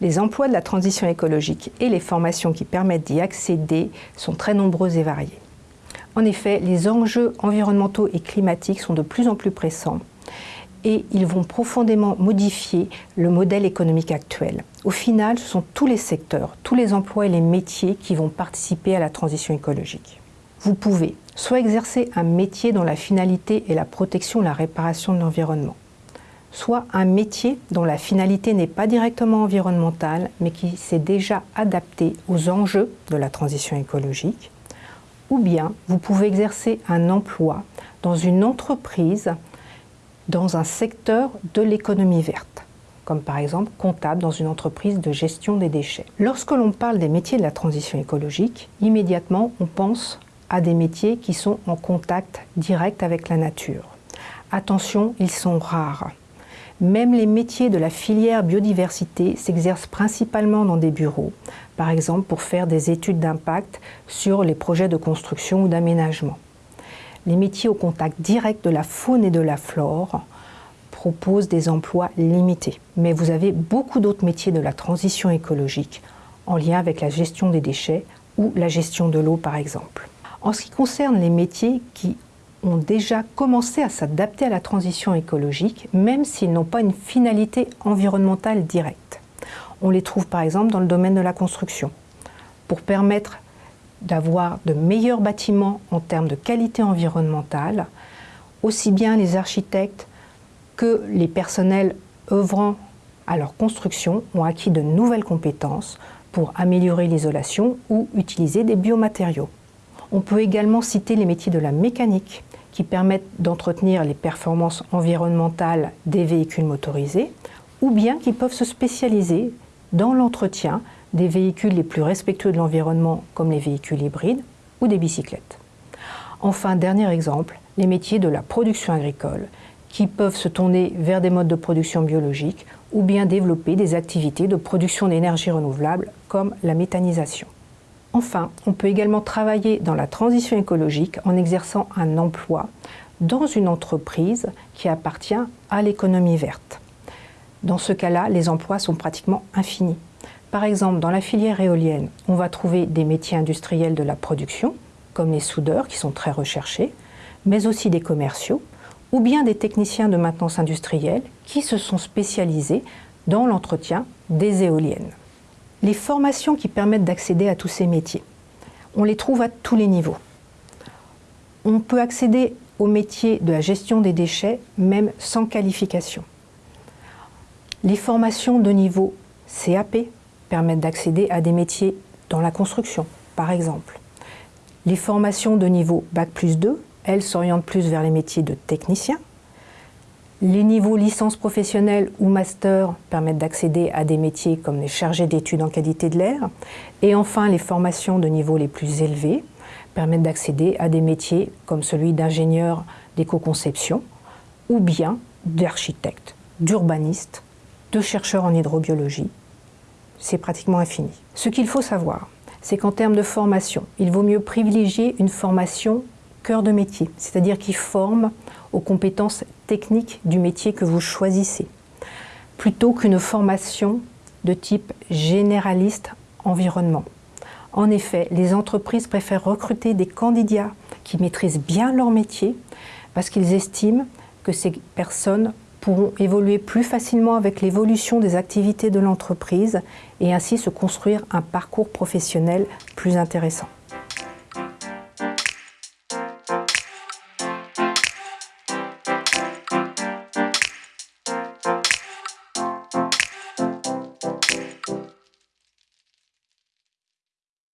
Les emplois de la transition écologique et les formations qui permettent d'y accéder sont très nombreux et variés. En effet, les enjeux environnementaux et climatiques sont de plus en plus pressants et ils vont profondément modifier le modèle économique actuel. Au final, ce sont tous les secteurs, tous les emplois et les métiers qui vont participer à la transition écologique. Vous pouvez soit exercer un métier dont la finalité est la protection, la réparation de l'environnement, soit un métier dont la finalité n'est pas directement environnementale, mais qui s'est déjà adapté aux enjeux de la transition écologique, ou bien vous pouvez exercer un emploi dans une entreprise dans un secteur de l'économie verte, comme par exemple comptable dans une entreprise de gestion des déchets. Lorsque l'on parle des métiers de la transition écologique, immédiatement on pense à des métiers qui sont en contact direct avec la nature. Attention, ils sont rares. Même les métiers de la filière biodiversité s'exercent principalement dans des bureaux, par exemple pour faire des études d'impact sur les projets de construction ou d'aménagement. Les métiers au contact direct de la faune et de la flore proposent des emplois limités. Mais vous avez beaucoup d'autres métiers de la transition écologique en lien avec la gestion des déchets ou la gestion de l'eau par exemple. En ce qui concerne les métiers qui ont déjà commencé à s'adapter à la transition écologique, même s'ils n'ont pas une finalité environnementale directe. On les trouve par exemple dans le domaine de la construction, pour permettre d'avoir de meilleurs bâtiments en termes de qualité environnementale, aussi bien les architectes que les personnels œuvrant à leur construction ont acquis de nouvelles compétences pour améliorer l'isolation ou utiliser des biomatériaux. On peut également citer les métiers de la mécanique, qui permettent d'entretenir les performances environnementales des véhicules motorisés, ou bien qui peuvent se spécialiser dans l'entretien des véhicules les plus respectueux de l'environnement comme les véhicules hybrides ou des bicyclettes. Enfin, dernier exemple, les métiers de la production agricole qui peuvent se tourner vers des modes de production biologiques ou bien développer des activités de production d'énergie renouvelable comme la méthanisation. Enfin, on peut également travailler dans la transition écologique en exerçant un emploi dans une entreprise qui appartient à l'économie verte. Dans ce cas-là, les emplois sont pratiquement infinis. Par exemple, dans la filière éolienne, on va trouver des métiers industriels de la production, comme les soudeurs qui sont très recherchés, mais aussi des commerciaux, ou bien des techniciens de maintenance industrielle qui se sont spécialisés dans l'entretien des éoliennes les formations qui permettent d'accéder à tous ces métiers. On les trouve à tous les niveaux. On peut accéder au métier de la gestion des déchets, même sans qualification. Les formations de niveau CAP permettent d'accéder à des métiers dans la construction, par exemple. Les formations de niveau Bac plus 2, elles s'orientent plus vers les métiers de technicien, les niveaux licence professionnelle ou master permettent d'accéder à des métiers comme les chargés d'études en qualité de l'air. Et enfin, les formations de niveau les plus élevés permettent d'accéder à des métiers comme celui d'ingénieur d'éco-conception ou bien d'architecte, d'urbaniste, de chercheur en hydrobiologie. C'est pratiquement infini. Ce qu'il faut savoir, c'est qu'en termes de formation, il vaut mieux privilégier une formation cœur de métier, c'est-à-dire qui forme aux compétences techniques du métier que vous choisissez, plutôt qu'une formation de type généraliste environnement. En effet, les entreprises préfèrent recruter des candidats qui maîtrisent bien leur métier parce qu'ils estiment que ces personnes pourront évoluer plus facilement avec l'évolution des activités de l'entreprise et ainsi se construire un parcours professionnel plus intéressant.